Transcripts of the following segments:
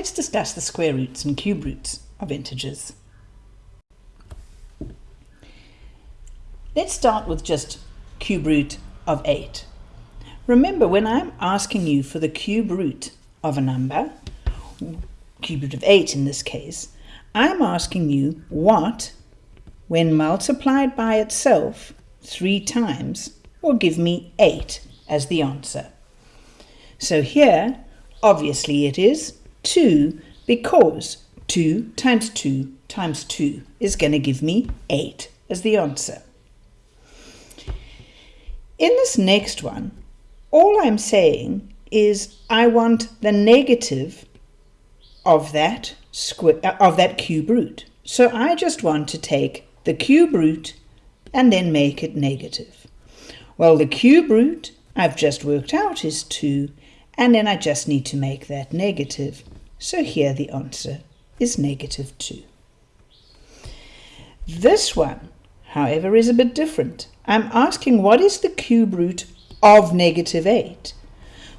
let's discuss the square roots and cube roots of integers. Let's start with just cube root of 8. Remember, when I'm asking you for the cube root of a number, cube root of 8 in this case, I'm asking you what, when multiplied by itself three times, will give me 8 as the answer. So here, obviously it is 2 because 2 times 2 times 2 is going to give me 8 as the answer. In this next one, all I'm saying is I want the negative of that square uh, of that cube root. So I just want to take the cube root and then make it negative. Well, the cube root I've just worked out is 2 and then I just need to make that negative. So here the answer is negative 2. This one, however, is a bit different. I'm asking what is the cube root of negative 8?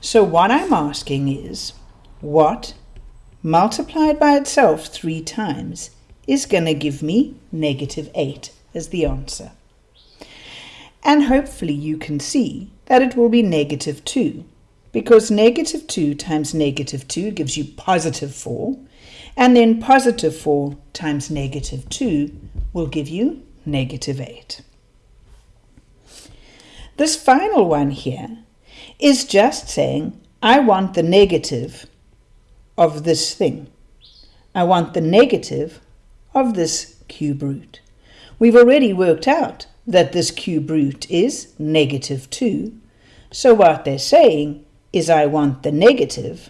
So what I'm asking is, what multiplied by itself three times is going to give me negative 8 as the answer. And hopefully you can see that it will be negative 2 because negative 2 times negative 2 gives you positive 4, and then positive 4 times negative 2 will give you negative 8. This final one here is just saying, I want the negative of this thing. I want the negative of this cube root. We've already worked out that this cube root is negative 2. So what they're saying is I want the negative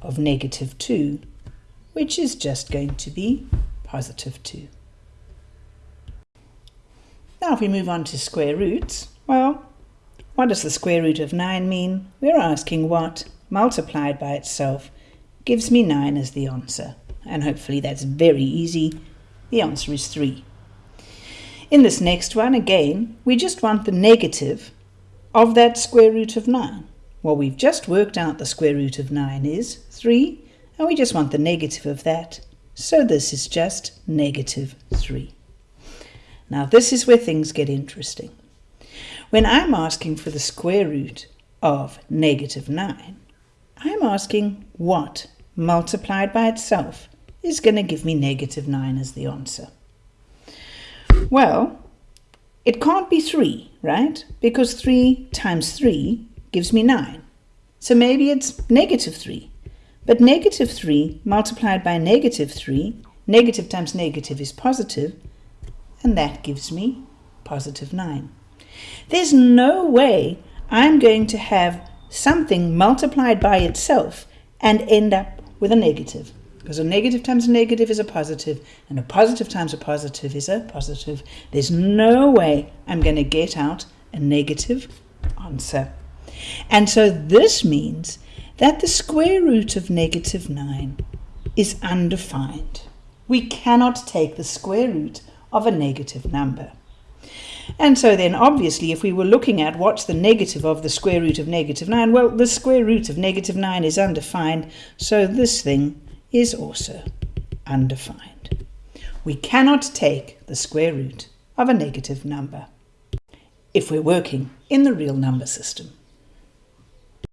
of negative 2, which is just going to be positive 2. Now if we move on to square roots, well, what does the square root of 9 mean? We're asking what, multiplied by itself, gives me 9 as the answer. And hopefully that's very easy. The answer is 3. In this next one, again, we just want the negative of that square root of 9. Well, we've just worked out the square root of 9 is 3, and we just want the negative of that. So this is just negative 3. Now this is where things get interesting. When I'm asking for the square root of negative 9, I'm asking what multiplied by itself is going to give me negative 9 as the answer. Well, it can't be 3, right? Because 3 times 3 gives me 9. So maybe it's negative 3. But negative 3 multiplied by negative 3, negative times negative is positive, and that gives me positive 9. There's no way I'm going to have something multiplied by itself and end up with a negative. Because a negative times a negative is a positive, and a positive times a positive is a positive. There's no way I'm going to get out a negative answer. And so this means that the square root of negative 9 is undefined. We cannot take the square root of a negative number. And so then obviously if we were looking at what's the negative of the square root of negative 9, well the square root of negative 9 is undefined, so this thing is also undefined. We cannot take the square root of a negative number if we're working in the real number system.